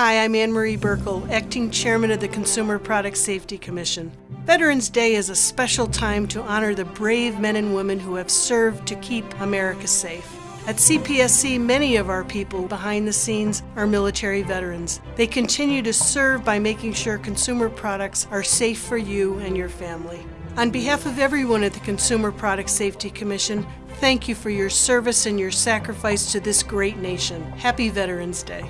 Hi, I'm Ann Marie Buerkle, Acting Chairman of the Consumer Product Safety Commission. Veterans Day is a special time to honor the brave men and women who have served to keep America safe. At CPSC, many of our people behind the scenes are military veterans. They continue to serve by making sure consumer products are safe for you and your family. On behalf of everyone at the Consumer Product Safety Commission, thank you for your service and your sacrifice to this great nation. Happy Veterans Day.